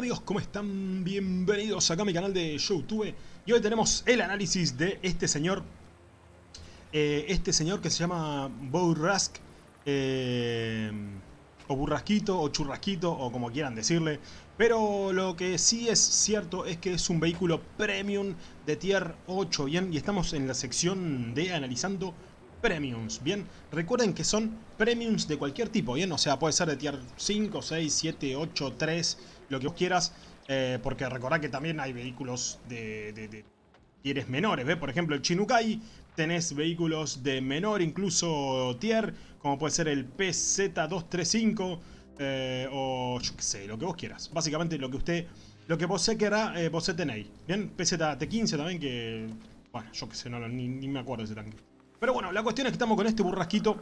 amigos, ¿cómo están? Bienvenidos acá a mi canal de YouTube. Y hoy tenemos el análisis de este señor eh, Este señor que se llama Bourrasque eh, O Burrasquito, o Churrasquito, o como quieran decirle. Pero lo que sí es cierto es que es un vehículo premium de tier 8 Bien, y estamos en la sección de analizando premiums, ¿bien? Recuerden que son premiums de cualquier tipo, ¿bien? O sea, puede ser de tier 5, 6, 7, 8, 3, lo que vos quieras. Eh, porque recordad que también hay vehículos de, de, tieres menores, ¿ves? Por ejemplo, el Chinukai, tenés vehículos de menor incluso tier, como puede ser el PZ235, eh, o yo qué sé, lo que vos quieras. Básicamente lo que usted, lo que vos querrá, eh, vos tenéis, ¿bien? PZT15 también, que, bueno, yo qué sé, no, ni, ni me acuerdo de ese tanque. Pero bueno, la cuestión es que estamos con este burrasquito.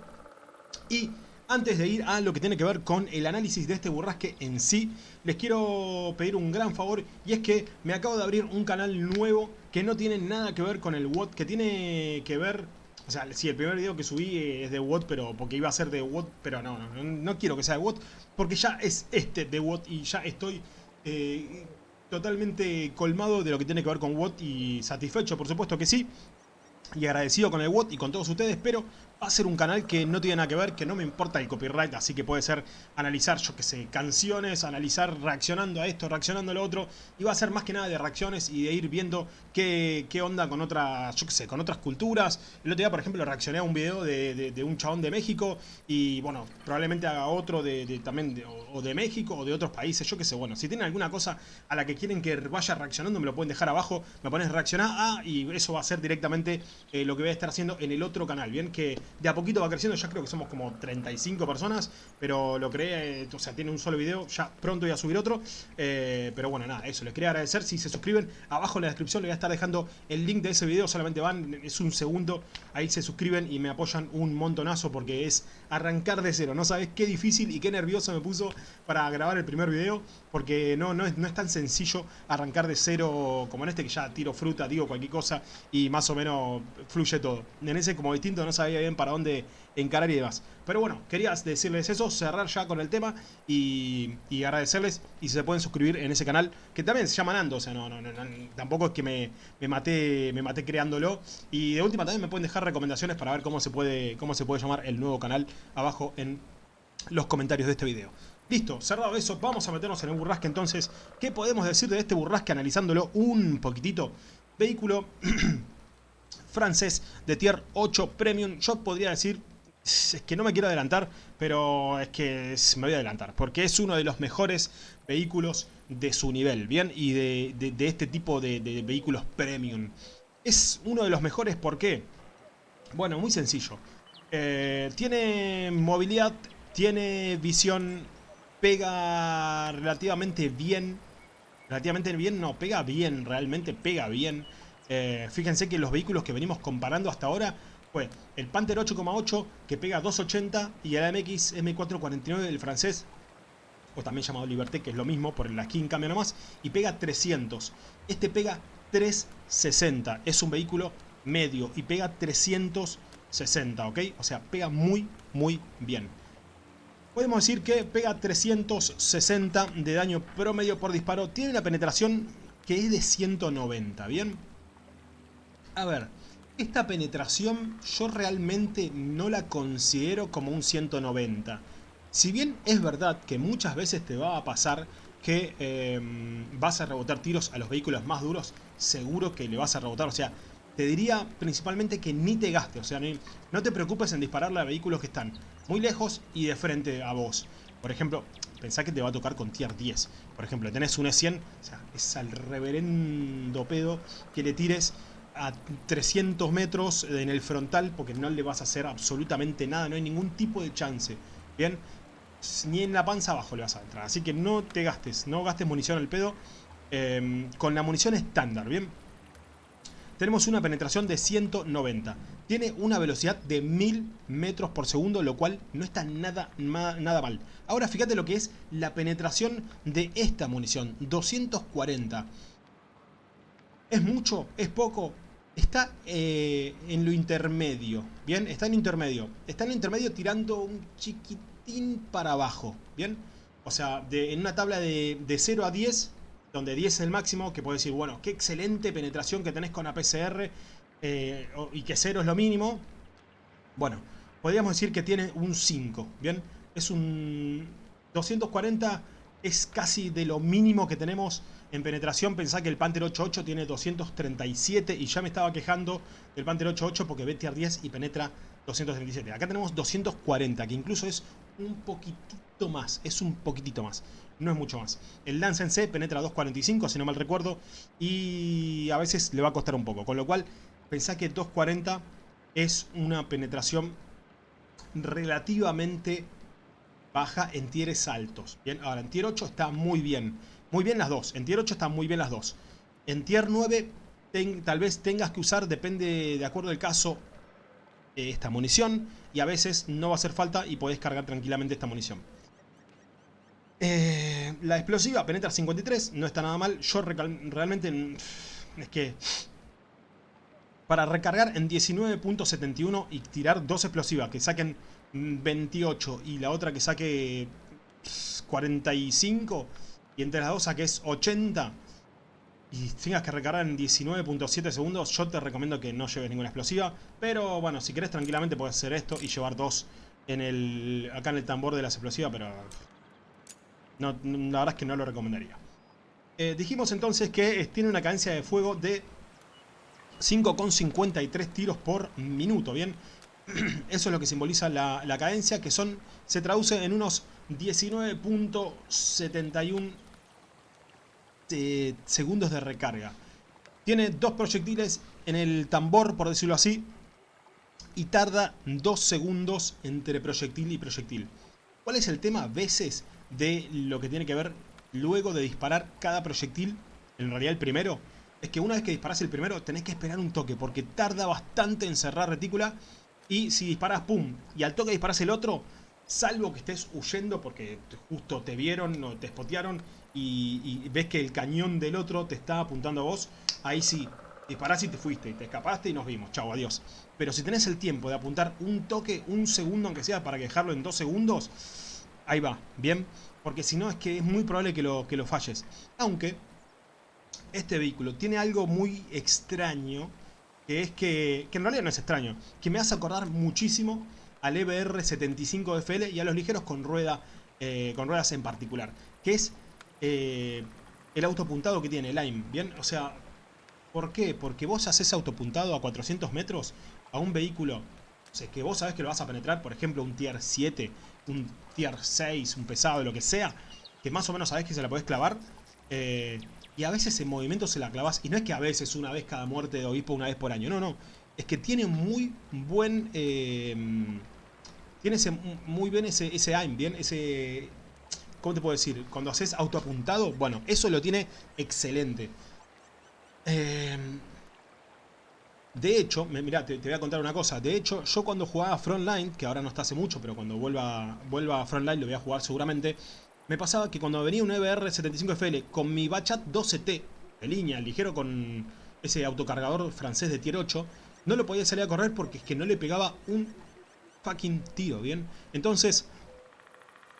Y antes de ir a lo que tiene que ver con el análisis de este burrasque en sí, les quiero pedir un gran favor y es que me acabo de abrir un canal nuevo que no tiene nada que ver con el WOT, que tiene que ver... O sea, sí, el primer video que subí es de WOT, pero porque iba a ser de WOT, pero no, no, no quiero que sea de WOT, porque ya es este de WOT y ya estoy eh, totalmente colmado de lo que tiene que ver con WOT y satisfecho, por supuesto que sí y agradecido con el WOT y con todos ustedes, pero va a ser un canal que no tiene nada que ver, que no me importa el copyright, así que puede ser analizar, yo que sé, canciones, analizar reaccionando a esto, reaccionando a lo otro, y va a ser más que nada de reacciones y de ir viendo qué, qué onda con otras, yo que sé, con otras culturas. El otro día, por ejemplo, reaccioné a un video de, de, un chabón de México y, bueno, probablemente haga otro de, también o, de México o de otros países, yo que sé, bueno, si tienen alguna cosa a la que quieren que vaya reaccionando, me lo pueden dejar abajo, me pones reaccionar, ah, y eso va a ser directamente eh, lo que voy a estar haciendo en el otro canal, ¿bien? Que de a poquito va creciendo, ya creo que somos como 35 personas, pero lo creé, eh, o sea, tiene un solo video, ya pronto voy a subir otro, eh, pero bueno, nada, eso, les quería agradecer, si se suscriben, abajo en la descripción les voy a estar dejando el link de ese video, solamente van, es un segundo, ahí se suscriben y me apoyan un montonazo porque es arrancar de cero, no sabes qué difícil y qué nervioso me puso para grabar el primer video, porque no, no, es, no es tan sencillo arrancar de cero como en este que ya tiro fruta, digo cualquier cosa y más o menos fluye todo. En ese como distinto no sabía bien para dónde encarar y demás. Pero bueno, quería decirles eso, cerrar ya con el tema y, agradecerles y se pueden suscribir en ese canal que también se llama Nando, o sea, no, no, no, tampoco es que me, me, maté, me maté creándolo. Y de última también me pueden dejar recomendaciones para ver cómo se puede, cómo se puede llamar el nuevo canal abajo en los comentarios de este video. Listo, cerrado eso, vamos a meternos en el burrasque entonces. ¿Qué podemos decir de este burrasque analizándolo un poquitito? Vehículo francés de tier 8 Premium. Yo podría decir, es que no me quiero adelantar, pero es que me voy a adelantar. Porque es uno de los mejores vehículos de su nivel, ¿bien? Y de, este tipo de, vehículos Premium. Es uno de los mejores, ¿por qué? Bueno, muy sencillo. Eh, tiene movilidad, tiene visión pega relativamente bien. Relativamente bien, no, pega bien, realmente pega bien. Eh, fíjense que los vehículos que venimos comparando hasta ahora fue el Panther 8,8 que pega 280 y el AMX M449 del francés, o también llamado Liberté, que es lo mismo, por la skin cambia nomás, y pega 300. Este pega 360, es un vehículo medio y pega 360, ¿ok? O sea, pega muy, muy bien podemos decir que pega 360 de daño promedio por disparo. Tiene una penetración que es de 190, ¿bien? A ver, esta penetración yo realmente no la considero como un 190. Si bien es verdad que muchas veces te va a pasar que em, vas a rebotar tiros a los vehículos más duros, seguro que le vas a rebotar, o sea, te diría principalmente que ni te gastes, o sea, no te preocupes en dispararle a vehículos que están muy lejos y de frente a vos. Por ejemplo, pensá que te va a tocar con tier 10. Por ejemplo, tenés un E100, o sea, es al reverendo pedo que le tires a 300 metros en el frontal porque no le vas a hacer absolutamente nada, no hay ningún tipo de chance. Bien, ni en la panza abajo le vas a entrar. Así que no te gastes, no gastes munición al pedo eh, con la munición estándar, ¿bien? tenemos una penetración de 190. Tiene una velocidad de 1000 metros por segundo, lo cual no está nada, nada mal. Ahora fíjate lo que es la penetración de esta munición, 240. ¿Es mucho? ¿Es poco? Está eh, en lo intermedio, ¿bien? Está en intermedio. Está en intermedio tirando un chiquitín para abajo, ¿bien? O sea, en una tabla de, de 0 a 10, donde 10 es el máximo, que puedes decir, bueno, qué excelente penetración que tenés con APCR eh, y que 0 es lo mínimo. Bueno, podríamos decir que tiene un 5, ¿bien? Es un 240 es casi de lo mínimo que tenemos en penetración. Pensá que el Panther 8.8 tiene 237 y ya me estaba quejando del Panther 8.8 porque ve tier 10 y penetra 237. Acá tenemos 240, que incluso es un poquitito más, es un poquitito más, no es mucho más. El Lance en C penetra 245, si no mal recuerdo, y a veces le va a costar un poco, con lo cual pensá que 240 es una penetración relativamente baja en tieres altos. Bien, ahora en tier 8 está muy bien. Muy bien las dos. En tier 8 están muy bien las dos. En tier 9 tal vez tengas que usar, depende de acuerdo al caso, eh, esta munición. Y a veces no va a hacer falta y podés cargar tranquilamente esta munición. Eh, la explosiva penetra 53, no está nada mal. Yo realmente mm, es que para recargar en 19.71 y tirar dos explosivas que saquen 28 y la otra que saque 45 y entre las dos saques 80 y tengas que recargar en 19.7 segundos, yo te recomiendo que no lleves ninguna explosiva. Pero bueno, si querés tranquilamente puedes hacer esto y llevar dos en el, acá en el tambor de las explosivas, pero la verdad es que no lo recomendaría. Eh, dijimos entonces que tiene una cadencia de fuego de 5,53 tiros por minuto, ¿bien? Eso es lo que simboliza la, cadencia, que son se traduce en unos 19.71 eh, segundos de recarga. Tiene dos proyectiles en el tambor, por decirlo así, y tarda dos segundos entre proyectil y proyectil. ¿Cuál es el tema a veces de lo que tiene que ver luego de disparar cada proyectil? En realidad el primero es que una vez que disparas el primero tenés que esperar un toque porque tarda bastante en cerrar retícula y si disparas pum y al toque disparas el otro, salvo que estés huyendo porque justo te vieron o te spotearon y, ves que el cañón del otro te está apuntando a vos, ahí sí, disparás y te fuiste, te escapaste y nos vimos, chao, adiós. Pero si tenés el tiempo de apuntar un toque, un segundo aunque sea, para dejarlo en dos segundos, ahí va, ¿bien? Porque si no es que es muy probable que lo, que lo falles. Aunque este vehículo tiene algo muy extraño, que es que, que en realidad no es extraño, que me hace acordar muchísimo al EBR 75FL y a los ligeros con, rueda, eh, con ruedas en particular, que es eh, el autopuntado que tiene Lime, ¿bien? O sea, ¿por qué? Porque vos haces autopuntado a 400 metros a un vehículo, que vos sabés que lo vas a penetrar, por ejemplo, un tier 7, un tier 6, un pesado, lo que sea, que más o menos sabés que se la podés clavar, eh, y a veces en movimiento se la clavas, y no es que a veces una vez cada muerte de obispo una vez por año, no, no, es que tiene muy buen... Eh, tiene muy bien ese, ese aim, bien, ese... ¿Cómo te puedo decir? Cuando haces autoapuntado, bueno, eso lo tiene excelente. Eh, de hecho, mira, te, voy a contar una cosa. De hecho, yo cuando jugaba Frontline, que ahora no está hace mucho, pero cuando vuelva, vuelva a Frontline lo voy a jugar seguramente, me pasaba que cuando venía un EBR-75FL con mi Bachat 12T, de línea, ligero con ese autocargador francés de tier 8, no lo podía salir a correr porque es que no le pegaba un fucking tío, ¿bien? Entonces,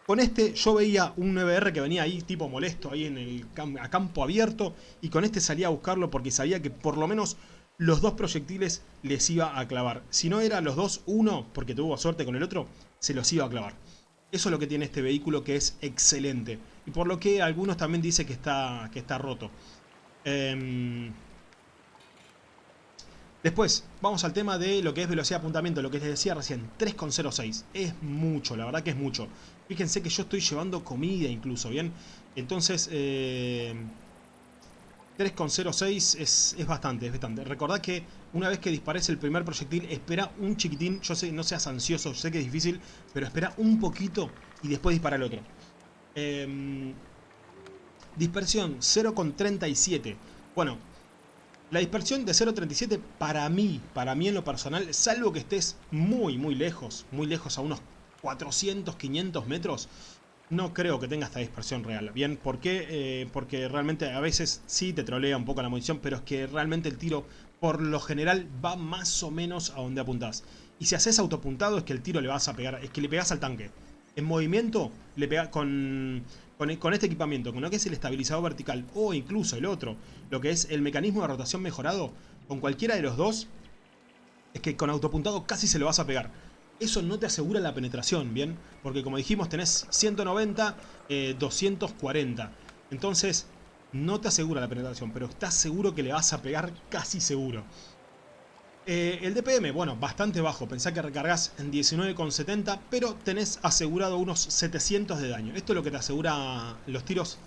con este yo veía un 9R que venía ahí tipo molesto, ahí en el a campo abierto, y con este salía a buscarlo porque sabía que por lo menos los dos proyectiles les iba a clavar. Si no era los dos, uno, porque tuvo suerte con el otro, se los iba a clavar. Eso es lo que tiene este vehículo que es excelente. Y por lo que algunos también dicen que está, que está roto. Eh, Después, vamos al tema de lo que es velocidad de apuntamiento, lo que les decía recién, 3,06. Es mucho, la verdad que es mucho. Fíjense que yo estoy llevando comida incluso, ¿bien? Entonces, 3,06 eh, es, es, bastante, es bastante. Recordad que una vez que dispares el primer proyectil, espera un chiquitín, yo sé, no seas ansioso, sé que es difícil, pero espera un poquito y después dispara el otro. Em, dispersión, 0,37. Bueno, la dispersión de 0.37 para mí, para mí en lo personal, salvo que estés muy muy lejos, muy lejos a unos 400, 500 metros, no creo que tenga esta dispersión real. Bien, ¿por qué? Eh, porque realmente a veces sí te trolea un poco la munición, pero es que realmente el tiro por lo general va más o menos a donde apuntás. Y si haces autopuntado es que el tiro le vas a pegar, es que le pegas al tanque. En movimiento, le pega con, con, este equipamiento, con lo que es el estabilizador vertical o incluso el otro, lo que es el mecanismo de rotación mejorado, con cualquiera de los dos, es que con autopuntado casi se lo vas a pegar. Eso no te asegura la penetración, ¿bien? Porque como dijimos, tenés 190, 240. Eh, Entonces, no te asegura la penetración, pero estás seguro que le vas a pegar casi seguro. Eh, el DPM, bueno, bastante bajo. Pensá que recargas en 19,70, pero tenés asegurado unos 700 de daño. Esto es lo que te asegura los tiros.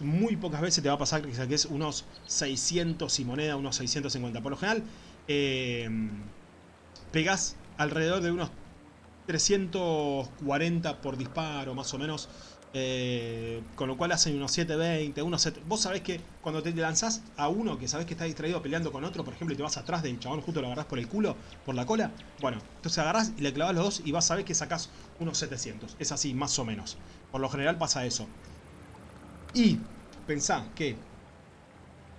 Muy pocas veces te va a pasar que saques unos 600 y moneda, unos 650. Por lo general, eh, pegás alrededor de unos 340 por disparo, más o menos. Eh, con lo cual hacen unos 720, unos 7... Vos sabés que cuando te lanzás a uno que sabés que está distraído peleando con otro, por ejemplo, y te vas atrás del chabón, justo lo agarrás por el culo, por la cola. Bueno, entonces agarrás y le clavas los dos y vas a ver que sacás unos 700. Es así, más o menos. Por lo general pasa eso. Y pensá que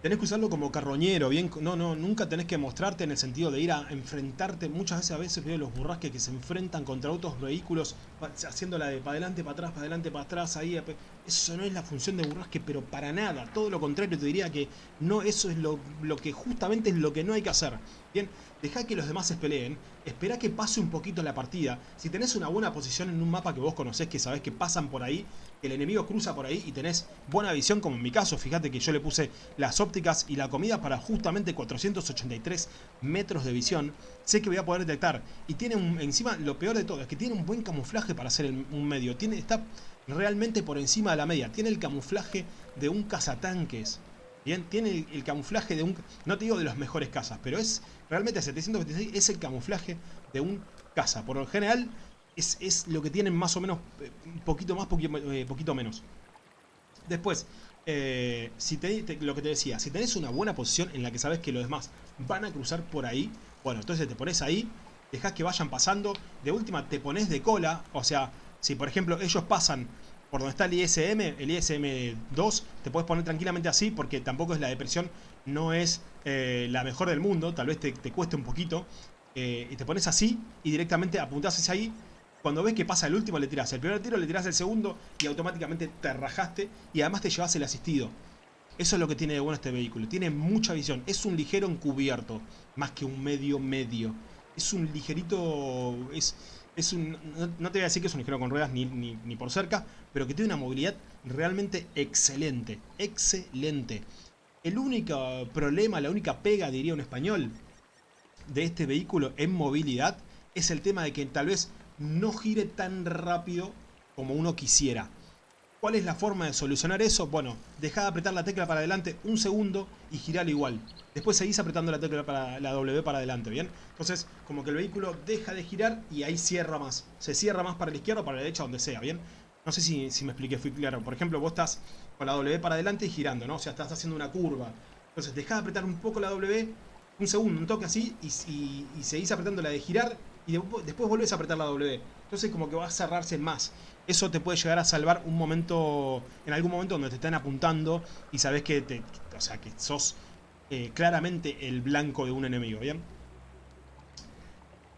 tenés que usarlo como carroñero, bien, no, no, nunca tenés que mostrarte en el sentido de ir a enfrentarte, muchas veces a veces veo los burrasques que se enfrentan contra otros vehículos, haciendo la de para adelante, para atrás, para adelante, para atrás, ahí, eso no es la función de burrasque, pero para nada, todo lo contrario te diría que no, eso es lo que justamente es lo que no hay que hacer, Deja que los demás se peleen, espera que pase un poquito la partida. Si tenés una buena posición en un mapa que vos conocés, que sabés que pasan por ahí, que el enemigo cruza por ahí y tenés buena visión, como en mi caso, fíjate que yo le puse las ópticas y la comida para justamente 483 metros de visión, sé que voy a poder detectar. Y tiene un, encima, lo peor de todo, es que tiene un buen camuflaje para hacer un medio. Tiene, está realmente por encima de la media. Tiene el camuflaje de un cazatanques. Tiene el, camuflaje de un... No te digo de los mejores cazas, pero es realmente 726 es el camuflaje de un caza. Por lo general es, lo que tienen más o menos, eh, un poquito más, eh, poquito, menos. Después, eh, si lo que te decía, si tenés una buena posición en la que sabes que los demás van a cruzar por ahí, bueno, entonces te pones ahí, dejas que vayan pasando, de última te pones de cola, o sea, si por ejemplo ellos pasan por donde está el ISM, el ISM-2, te puedes poner tranquilamente así porque tampoco es la depresión, no es eh, la mejor del mundo, tal vez te, cueste un poquito. Eh, y te pones así y directamente apuntás hacia ahí. Cuando ves que pasa el último le tirás el primer tiro, le tirás el segundo y automáticamente te rajaste y además te llevas el asistido. Eso es lo que tiene de bueno este vehículo, tiene mucha visión, es un ligero encubierto, más que un medio medio. Es un ligerito, es, es un, no, te voy a decir que es un ligero con ruedas ni, ni, por cerca, pero que tiene una movilidad realmente excelente, excelente. El único problema, la única pega, diría un español, de este vehículo en movilidad es el tema de que tal vez no gire tan rápido como uno quisiera. ¿Cuál es la forma de solucionar eso? Bueno, deja de apretar la tecla para adelante un segundo y girar igual. Después seguís apretando la tecla para la W para adelante, ¿bien? Entonces, como que el vehículo deja de girar y ahí cierra más. Se cierra más para la izquierda o para la derecha, donde sea, ¿bien? No sé si, me expliqué, fui claro. Por ejemplo, vos estás con la W para adelante y girando, ¿no? O sea, estás haciendo una curva. Entonces, deja de apretar un poco la W, un segundo, un toque así, y, y seguís apretando la de girar y después volvés a apretar la W. Entonces como que va a cerrarse más. Eso te puede llegar a salvar un momento, en algún momento donde te están apuntando y sabes que, te, o sea, que sos eh, claramente el blanco de un enemigo, ¿bien?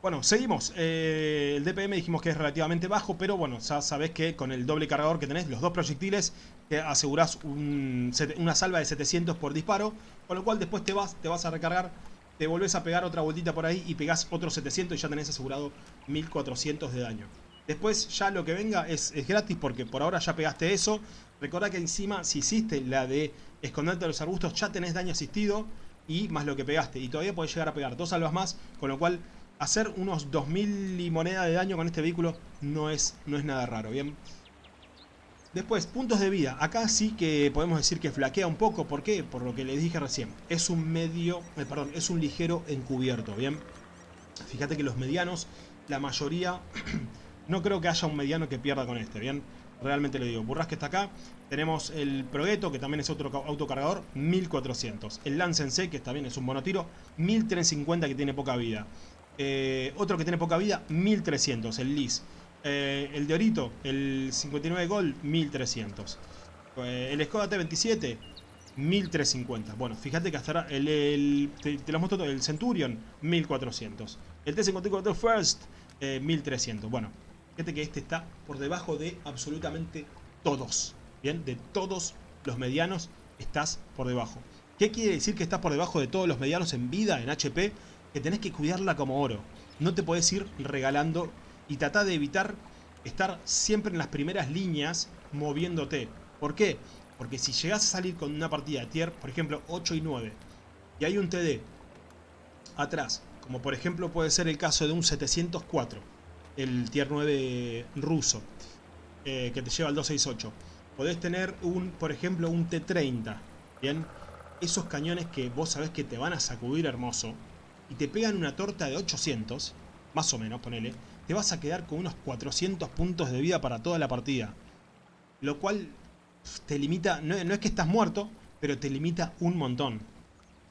Bueno, seguimos. Eh, el DPM dijimos que es relativamente bajo, pero bueno, ya sabes que con el doble cargador que tenés, los dos proyectiles, te asegurás una salva de 700 por disparo, con lo cual después te vas, te vas a recargar te volvés a pegar otra vueltita por ahí y pegás otros 700 y ya tenés asegurado 1400 de daño. Después ya lo que venga es, gratis porque por ahora ya pegaste eso. Recordá que encima si hiciste la de esconderte de los arbustos ya tenés daño asistido y más lo que pegaste. Y todavía podés llegar a pegar dos salvas más, con lo cual hacer unos 2000 y moneda de daño con este vehículo no es, no es nada raro, ¿bien? Después, puntos de vida. Acá sí que podemos decir que flaquea un poco. ¿Por qué? Por lo que les dije recién. Es un medio, eh, perdón, es un ligero encubierto, ¿bien? Fíjate que los medianos, la mayoría, no creo que haya un mediano que pierda con este, ¿bien? Realmente le digo. que está acá. Tenemos el Progetto, que también es otro autocargador, 1400. El Lance C, que también es un monotiro, 1350 que tiene poca vida. Eh, otro que tiene poca vida, 1300, el Lis. Eh, el de Orito, el 59 Gol, 1300. Eh, el Skoda T27, 1350. Bueno, fíjate que hasta ahora, el, te, lo muestro todo, el Centurion, 1400. El T54 First, 1300. Eh, bueno, Fíjate que este está por debajo de absolutamente todos. Bien, de todos los medianos estás por debajo. ¿Qué quiere decir que estás por debajo de todos los medianos en vida, en HP? Que tenés que cuidarla como oro. No te podés ir regalando y tratar de evitar estar siempre en las primeras líneas moviéndote. ¿Por qué? Porque si llegas a salir con una partida de tier, por ejemplo 8 y 9, y hay un TD atrás, como por ejemplo puede ser el caso de un 704, el tier 9 ruso, eh, que te lleva al 268. Podés tener un, por ejemplo, un T30, ¿bien? Esos cañones que vos sabés que te van a sacudir hermoso, y te pegan una torta de 800, más o menos, ponele, te vas a quedar con unos 400 puntos de vida para toda la partida. Lo cual te limita, no, es que estás muerto, pero te limita un montón.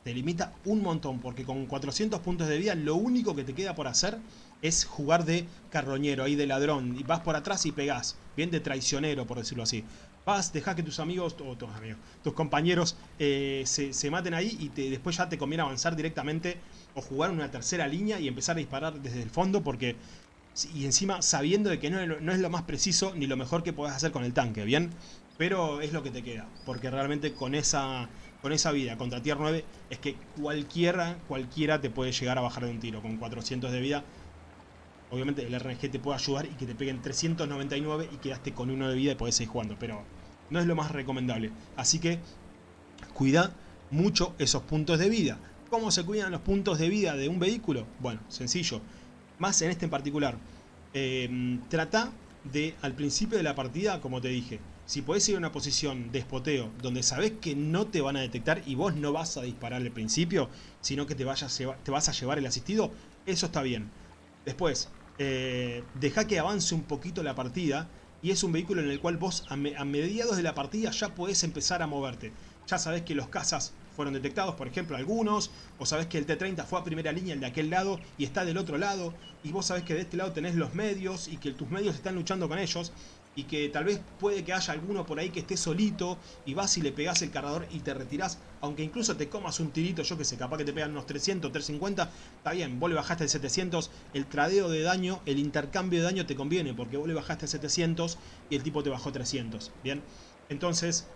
Te limita un montón, porque con 400 puntos de vida lo único que te queda por hacer es jugar de carroñero, ahí de ladrón. Y vas por atrás y pegás, bien de traicionero, por decirlo así. Vas, dejás que tus amigos, o tus amigos, tus compañeros eh, se, maten ahí y te, después ya te conviene avanzar directamente o jugar una tercera línea y empezar a disparar desde el fondo porque y encima sabiendo de que no, es lo más preciso ni lo mejor que puedas hacer con el tanque, ¿bien? Pero es lo que te queda, porque realmente con esa, con esa vida contra tier 9 es que cualquiera, cualquiera te puede llegar a bajar de un tiro con 400 de vida. Obviamente el RNG te puede ayudar y que te peguen 399 y quedaste con uno de vida y podés seguir jugando, pero no es lo más recomendable. Así que cuida mucho esos puntos de vida. ¿Cómo se cuidan los puntos de vida de un vehículo? Bueno, sencillo más en este en particular. Eh, trata de, al principio de la partida, como te dije, si podés ir a una posición de espoteo donde sabes que no te van a detectar y vos no vas a disparar al principio, sino que te, vayas te vas a llevar el asistido, eso está bien. Después, eh, deja que avance un poquito la partida y es un vehículo en el cual vos a, a mediados de la partida ya podés empezar a moverte. Ya sabés que los cazas fueron detectados, por ejemplo, algunos, o sabés que el T-30 fue a primera línea, el de aquel lado, y está del otro lado, y vos sabés que de este lado tenés los medios, y que tus medios están luchando con ellos, y que tal vez puede que haya alguno por ahí que esté solito, y vas y le pegás el cargador y te retirás, aunque incluso te comas un tirito, yo que sé, capaz que te pegan unos 300, 350, está bien, vos le bajaste el 700, el tradeo de daño, el intercambio de daño te conviene, porque vos le bajaste el 700 y el tipo te bajó 300, ¿bien? Entonces,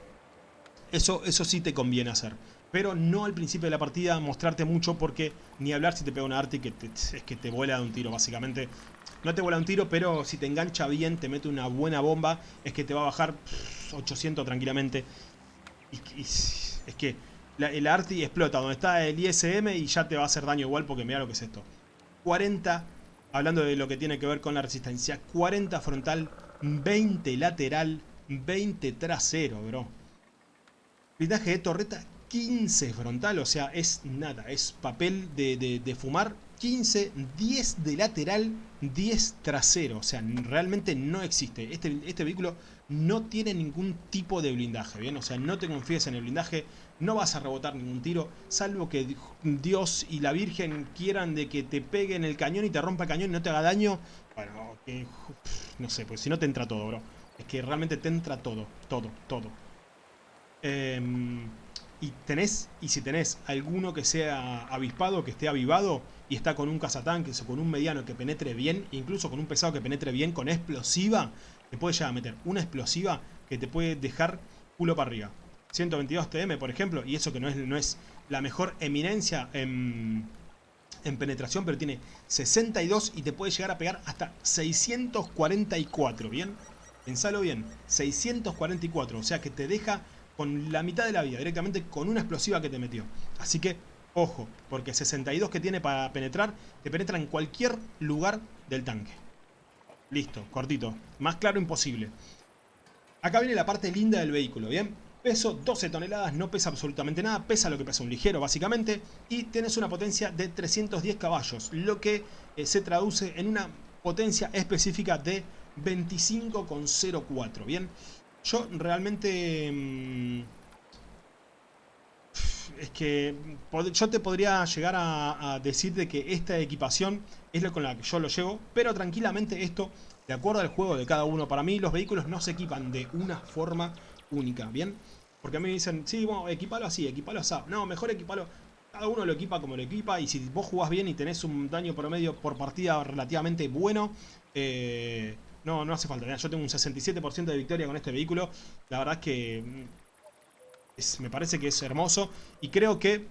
eso, eso sí te conviene hacer pero no al principio de la partida mostrarte mucho porque ni hablar si te pega una arte que es que te vuela de un tiro básicamente. No te vuela un tiro, pero si te engancha bien, te mete una buena bomba, es que te va a bajar 800 tranquilamente. Es que el arti explota donde está el ISM y ya te va a hacer daño igual porque mira lo que es esto. 40, hablando de lo que tiene que ver con la resistencia, 40 frontal, 20 lateral, 20 trasero, bro. Blindaje de torreta 15 frontal, o sea, es nada, es papel de, fumar. 15, 10 de lateral, 10 trasero, o sea, realmente no existe. Este, este vehículo no tiene ningún tipo de blindaje, ¿bien? O sea, no te confíes en el blindaje, no vas a rebotar ningún tiro, salvo que Dios y la Virgen quieran de que te peguen el cañón y te rompa el cañón y no te haga daño. Bueno, no sé, pues si no te entra todo, bro. Es que realmente te entra todo, todo, todo. Eh, y tenés, y si tenés alguno que sea avispado, que esté avivado y está con un cazatanques o con un mediano que penetre bien, incluso con un pesado que penetre bien, con explosiva, te puede llegar a meter una explosiva que te puede dejar culo para arriba. 122 TM, por ejemplo, y eso que no es, no es la mejor eminencia en, en penetración, pero tiene 62 y te puede llegar a pegar hasta 644, ¿bien? Pensalo bien, 644, o sea que te deja con la mitad de la vida, directamente con una explosiva que te metió. Así que, ojo, porque 62 que tiene para penetrar, te penetra en cualquier lugar del tanque. Listo, cortito. Más claro imposible. Acá viene la parte linda del vehículo, ¿bien? Peso 12 toneladas, no pesa absolutamente nada, pesa lo que pesa un ligero básicamente y tienes una potencia de 310 caballos, lo que eh, se traduce en una potencia específica de 25,04, ¿bien? Yo realmente... Mm, es que yo te podría llegar a, decir de que esta equipación es lo con la que yo lo llevo, pero tranquilamente esto, de acuerdo al juego de cada uno, para mí los vehículos no se equipan de una forma única, ¿bien? Porque a mí me dicen, sí, bueno, equipalo así, equipalo así. No, mejor equipalo... Cada uno lo equipa como lo equipa y si vos jugás bien y tenés un daño promedio por partida relativamente bueno, eh, No, no hace falta. yo tengo un 67% de victoria con este vehículo. La verdad es que mm, me parece que es hermoso. Y creo que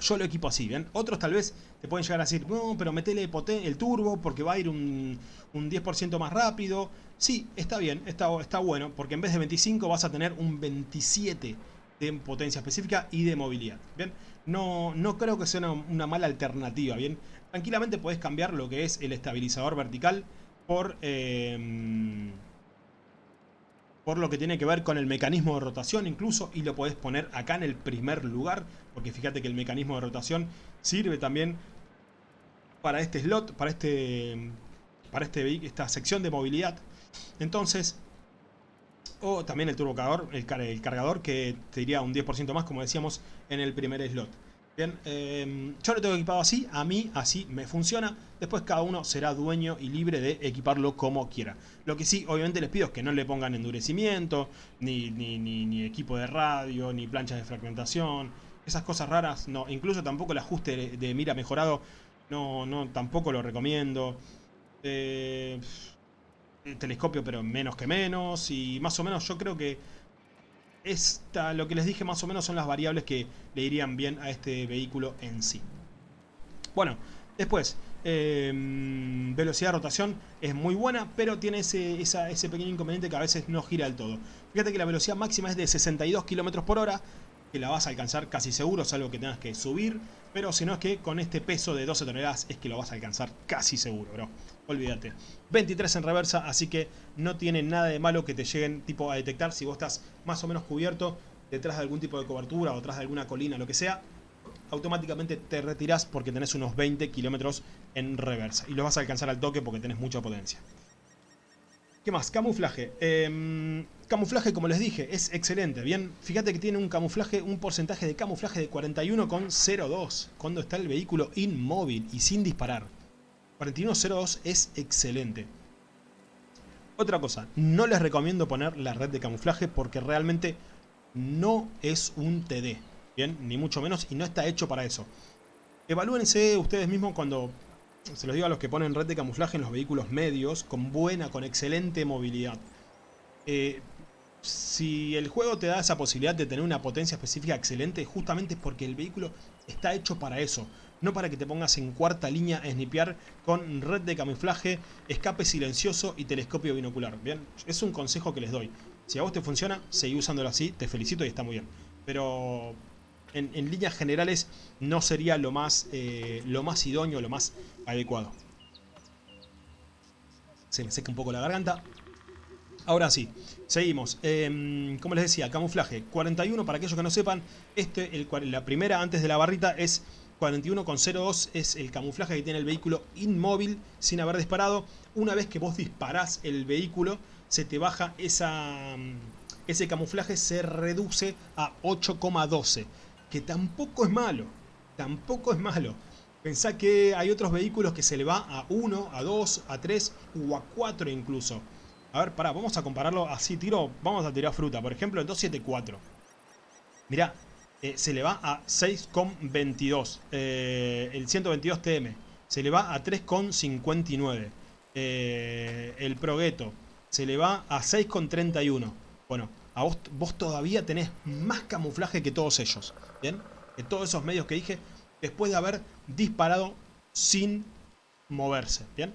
yo lo equipo así, ¿bien? Otros tal vez te pueden llegar a decir, no, pero metele el turbo porque va a ir un, 10% más rápido. Sí, está bien, está, está bueno, porque en vez de 25 vas a tener un 27 de potencia específica y de movilidad, ¿bien? No, no creo que sea una, mala alternativa, ¿bien? Tranquilamente puedes cambiar lo que es el estabilizador vertical por... Em, por lo que tiene que ver con el mecanismo de rotación incluso y lo podés poner acá en el primer lugar porque fíjate que el mecanismo de rotación sirve también para este slot, para este para este, esta sección de movilidad. Entonces o también el turbocargador, el, el cargador que te diría un 10% más como decíamos en el primer slot Bien, em, yo lo tengo equipado así, a mí así me funciona. Después cada uno será dueño y libre de equiparlo como quiera. Lo que sí, obviamente les pido es que no le pongan endurecimiento, ni, ni, equipo de radio, ni planchas de fragmentación. Esas cosas raras, no. Incluso tampoco el ajuste de, mira mejorado, no, no, tampoco lo recomiendo. Eh, telescopio, pero menos que menos. Y más o menos yo creo que esta, lo que les dije más o menos son las variables que le irían bien a este vehículo en sí. Bueno, después, em, velocidad de rotación es muy buena, pero tiene ese, ese pequeño inconveniente que a veces no gira del todo. Fíjate que la velocidad máxima es de 62 km por hora, que la vas a alcanzar casi seguro, salvo que tengas que subir. Pero si no es que con este peso de 12 toneladas es que lo vas a alcanzar casi seguro, bro. Olvídate. 23 en reversa, así que no tiene nada de malo que te lleguen tipo a detectar si vos estás más o menos cubierto detrás de algún tipo de cobertura o detrás de alguna colina, lo que sea. Automáticamente te retirás porque tenés unos 20 kilómetros en reversa. Y lo vas a alcanzar al toque porque tenés mucha potencia. ¿Qué más? Camuflaje. Em, camuflaje, como les dije, es excelente. Bien, fíjate que tiene un camuflaje, un porcentaje de camuflaje de 41,02 cuando está el vehículo inmóvil y sin disparar. 41,02 es excelente. Otra cosa, no les recomiendo poner la red de camuflaje porque realmente no es un TD. Bien, ni mucho menos y no está hecho para eso. Evalúense ustedes mismos cuando se los digo a los que ponen red de camuflaje en los vehículos medios, con buena, con excelente movilidad. Eh, si el juego te da esa posibilidad de tener una potencia específica excelente, justamente es porque el vehículo está hecho para eso. No para que te pongas en cuarta línea a snipear con red de camuflaje, escape silencioso y telescopio binocular. Bien, es un consejo que les doy. Si a vos te funciona, seguí usándolo así, te felicito y está muy bien. Pero en, líneas generales no sería lo más, eh, lo más idóneo, lo más adecuado. Se me seca un poco la garganta. Ahora sí, seguimos. Em, como les decía, camuflaje 41, para aquellos que no sepan, este, el, la primera antes de la barrita es 41,02, es el camuflaje que tiene el vehículo inmóvil sin haber disparado. Una vez que vos disparás el vehículo, se te baja esa, ese camuflaje, se reduce a 8,12 que tampoco es malo, tampoco es malo. Pensá que hay otros vehículos que se le va a 1, a 2, a 3 o a 4 incluso. A ver, pará, vamos a compararlo así, tiro, vamos a tirar fruta. Por ejemplo, el 274. Mirá, eh, se le va a 6,22. Eh, el 122 TM se le va a 3,59. Eh, el Progetto se le va a 6,31. Bueno, a vos, todavía tenés más camuflaje que todos ellos. ¿bien? De todos esos medios que dije, después de haber disparado sin moverse, ¿bien?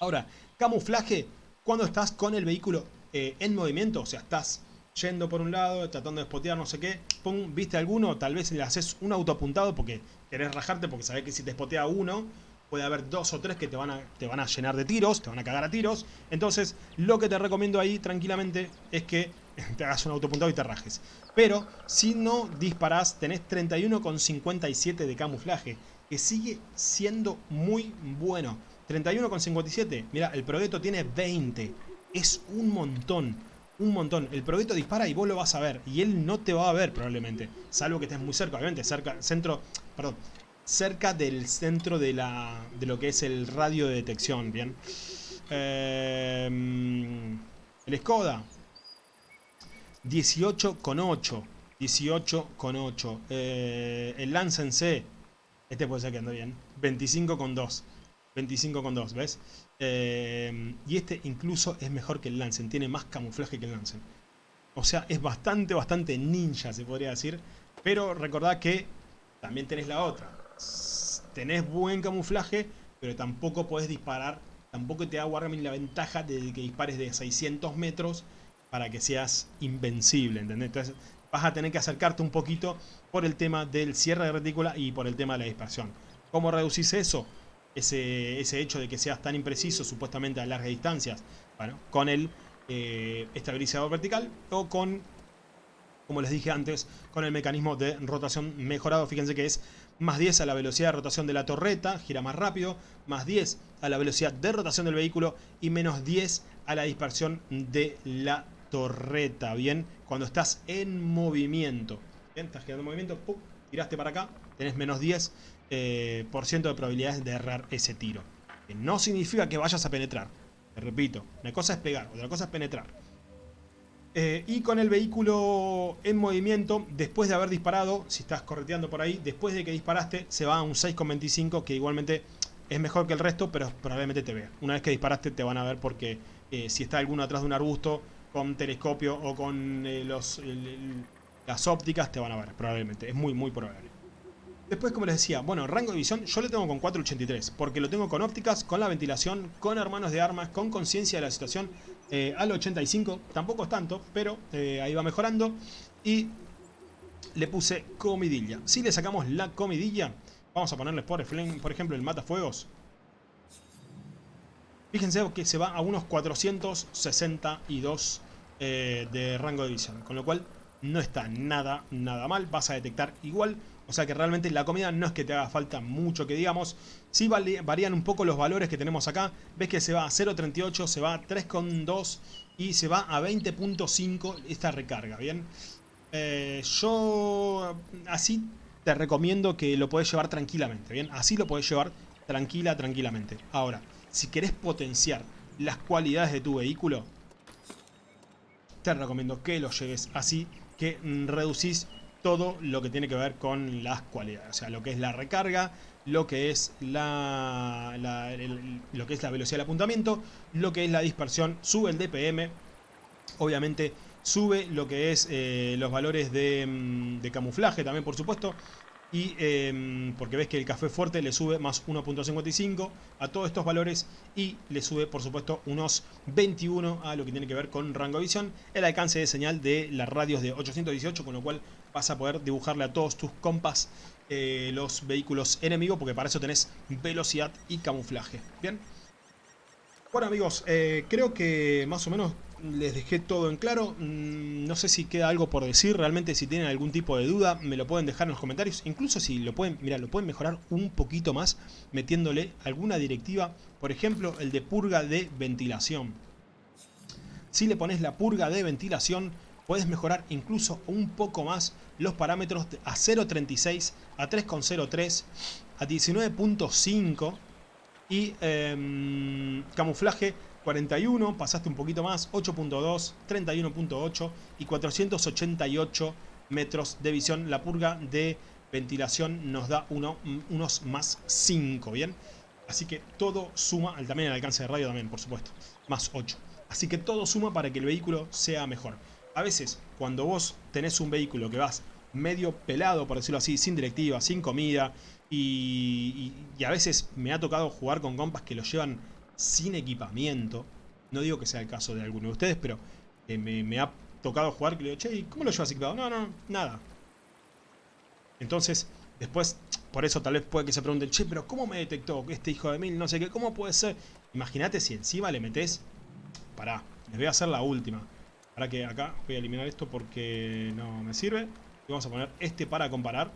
Ahora, camuflaje cuando estás con el vehículo eh, en movimiento, o sea, estás yendo por un lado, tratando de spotear no sé qué, pum, viste alguno, tal vez le haces un auto apuntado porque querés rajarte, porque sabés que si te spotea uno, puede haber dos o tres que te van, a, te van a llenar de tiros, te van a cagar a tiros. Entonces, lo que te recomiendo ahí, tranquilamente, es que te hagas un autopuntado y te rajes. Pero, si no disparás, tenés 31,57 de camuflaje, que sigue siendo muy bueno. 31,57, mira, el Progetto tiene 20, es un montón, un montón. El Progetto dispara y vos lo vas a ver, y él no te va a ver probablemente, salvo que estés muy cerca, obviamente, cerca, centro, perdón, cerca del centro de, la, de lo que es el radio de detección, ¿bien? Eh, el Skoda, 18,8. 18,8. Eh, el Lance C. Este puede ser que ande bien. 25,2. 25,2, ¿ves? Eh, y este incluso es mejor que el Lancen, tiene más camuflaje que el Lancen. O sea, es bastante, bastante ninja, se podría decir. Pero recordad que también tenés la otra. Tenés buen camuflaje, pero tampoco podés disparar. Tampoco te da Wargaming la ventaja de que dispares de 600 metros para que seas invencible, ¿entendés? Entonces vas a tener que acercarte un poquito por el tema del cierre de retícula y por el tema de la dispersión. ¿Cómo reducís eso? Ese, ese hecho de que seas tan impreciso supuestamente a largas distancias. Bueno, con el eh, estabilizador vertical o con, como les dije antes, con el mecanismo de rotación mejorado. Fíjense que es más 10 a la velocidad de rotación de la torreta, gira más rápido, más 10 a la velocidad de rotación del vehículo y menos 10 a la dispersión de la torreta, ¿bien? Cuando estás en movimiento, ¿bien? Estás girando en movimiento, ¡pum! tiraste para acá, tenés menos 10% eh, por ciento de probabilidades de errar ese tiro. Que no significa que vayas a penetrar, te repito, una cosa es pegar, otra cosa es penetrar. Eh, y con el vehículo en movimiento, después de haber disparado, si estás correteando por ahí, después de que disparaste, se va a un 6,25 que igualmente es mejor que el resto, pero probablemente te vea. Una vez que disparaste te van a ver porque eh, si está alguno atrás de un arbusto con telescopio o con eh, los, las ópticas te van a ver, probablemente. Es muy, muy probable. Después, como les decía, bueno, rango de visión yo le tengo con 483, porque lo tengo con ópticas, con la ventilación, con hermanos de armas, con conciencia de la situación, eh, al 85, tampoco es tanto, pero eh, ahí va mejorando. Y le puse comidilla. Si le sacamos la comidilla, vamos a ponerle por, por ejemplo el matafuegos. Fíjense que se va a unos 462 eh, de rango de visión. Con lo cual no está nada, nada mal. Vas a detectar igual. O sea que realmente la comida no es que te haga falta mucho que digamos. Sí varían un poco los valores que tenemos acá. Ves que se va a 0.38, se va a 3.2 y se va a 20.5 esta recarga, ¿bien? Eh, yo así te recomiendo que lo puedes llevar tranquilamente, ¿bien? Así lo puedes llevar tranquila, tranquilamente. Ahora, si querés potenciar las cualidades de tu vehículo, te recomiendo que lo lleves así, que reducís todo lo que tiene que ver con las cualidades. O sea, lo que es la recarga, lo que es la, lo que es la velocidad del apuntamiento, lo que es la dispersión, sube el DPM, obviamente sube lo que es eh, los valores de, mm, de camuflaje también, por supuesto, y em, porque ves que el café fuerte le sube más 1.55 a todos estos valores y le sube por supuesto unos 21 a lo que tiene que ver con rango de visión, el alcance de señal de las radios de 818 con lo cual vas a poder dibujarle a todos tus compas eh, los vehículos enemigos porque para eso tenés velocidad y camuflaje, ¿bien? Bueno amigos, eh, creo que más o menos les dejé todo en claro. Mm, no sé si queda algo por decir. Realmente si tienen algún tipo de duda me lo pueden dejar en los comentarios. Incluso si lo pueden, mira, lo pueden mejorar un poquito más metiéndole alguna directiva. Por ejemplo, el de purga de ventilación. Si le pones la purga de ventilación, puedes mejorar incluso un poco más los parámetros a 0.36, a 3.03, a 19.5 y em, camuflaje 41, pasaste un poquito más, 8.2, 31.8 y 488 metros de visión. La purga de ventilación nos da uno, unos más 5, ¿bien? Así que todo suma, también el alcance de radio también, por supuesto, más 8. Así que todo suma para que el vehículo sea mejor. A veces, cuando vos tenés un vehículo que vas medio pelado, por decirlo así, sin directiva, sin comida, y, a veces me ha tocado jugar con compas que lo llevan sin equipamiento. No digo que sea el caso de alguno de ustedes, pero eh, me, ha tocado jugar que le digo, che, ¿cómo lo llevas equipado? No, no, nada. Entonces, después, por eso tal vez puede que se pregunten, che, pero ¿cómo me detectó este hijo de mil? No sé qué, ¿cómo puede ser? Imagínate si encima le metes... Pará, les voy a hacer la última. Para que acá voy a eliminar esto porque no me sirve. Y vamos a poner este para comparar.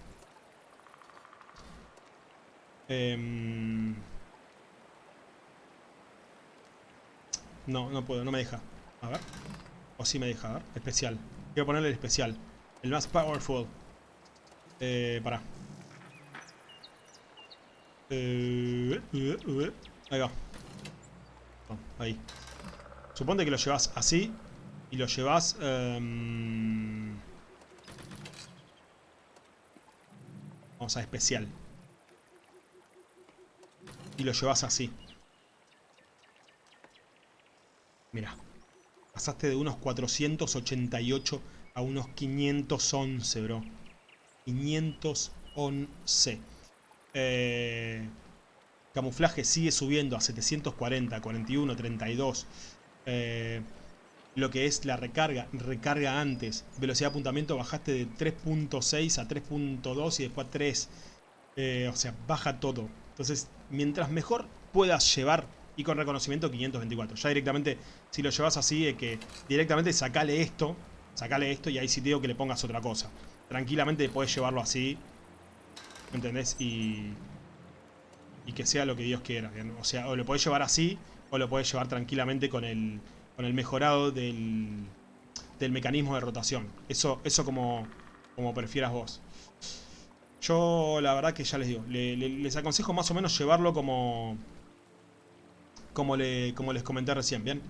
Eh, No, no puedo, no me deja. A ver. O sí me deja, a ver. Especial. Quiero ponerle el especial. El más powerful. Eh, para. Eh, eh, ahí va. ahí. Suponte que lo llevas así. Y lo llevas... Em, vamos a especial. Y lo llevas así. Mira, pasaste de unos 488 a unos 511, bro. 511. Eh, camuflaje sigue subiendo a 740, 41, 32. Lo que es la recarga, recarga antes. Velocidad de apuntamiento bajaste de 3.6 a 3.2 y después a 3. Eh, o sea, baja todo. Entonces, mientras mejor puedas llevar y con reconocimiento 524. Ya directamente, si lo llevas así, es que directamente sacale esto, sacale esto y ahí sí te digo que le pongas otra cosa. Tranquilamente puedes llevarlo así, ¿entendés? Y, y que sea lo que Dios quiera. O sea, o lo podés llevar así, o lo podés llevar tranquilamente con el, con el mejorado del, del mecanismo de rotación. Eso, eso como, como prefieras vos. Yo la verdad que ya les digo, les aconsejo más o menos llevarlo como como, le, como les comenté recién, ¿bien?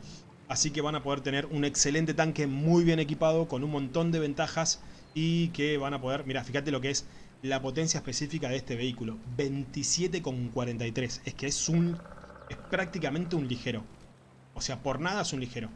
Así que van a poder tener un excelente tanque muy bien equipado, con un montón de ventajas y que van a poder, mira, fíjate lo que es la potencia específica de este vehículo, 27,43, es que es un, es prácticamente un ligero, o sea, por nada es un ligero.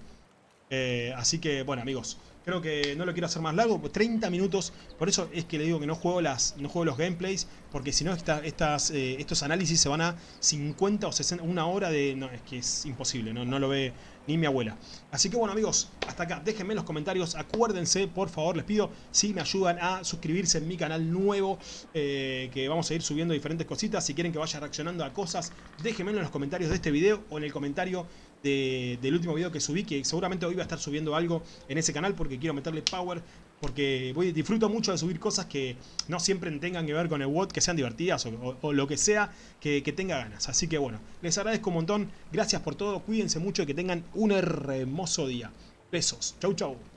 Eh, así que, bueno amigos, Creo que no lo quiero hacer más largo, 30 minutos. Por eso es que le digo que no juego las no juego los gameplays, porque si no eh, estos análisis se van a 50 o 60, una hora de... No, es que es imposible, no, no lo ve ni mi abuela. Así que bueno amigos, hasta acá, déjenme en los comentarios, acuérdense, por favor, les pido, si me ayudan a suscribirse en mi canal nuevo, eh, que vamos a ir subiendo diferentes cositas, si quieren que vaya reaccionando a cosas, déjenme en los comentarios de este video o en el comentario del último video que subí, que seguramente hoy voy a estar subiendo algo en ese canal porque quiero meterle power, porque voy, disfruto mucho de subir cosas que no siempre tengan que ver con el WOD, que sean divertidas o, lo que sea que, tenga ganas. Así que bueno, les agradezco un montón, gracias por todo, cuídense mucho y que tengan un hermoso día. Besos, chau chau.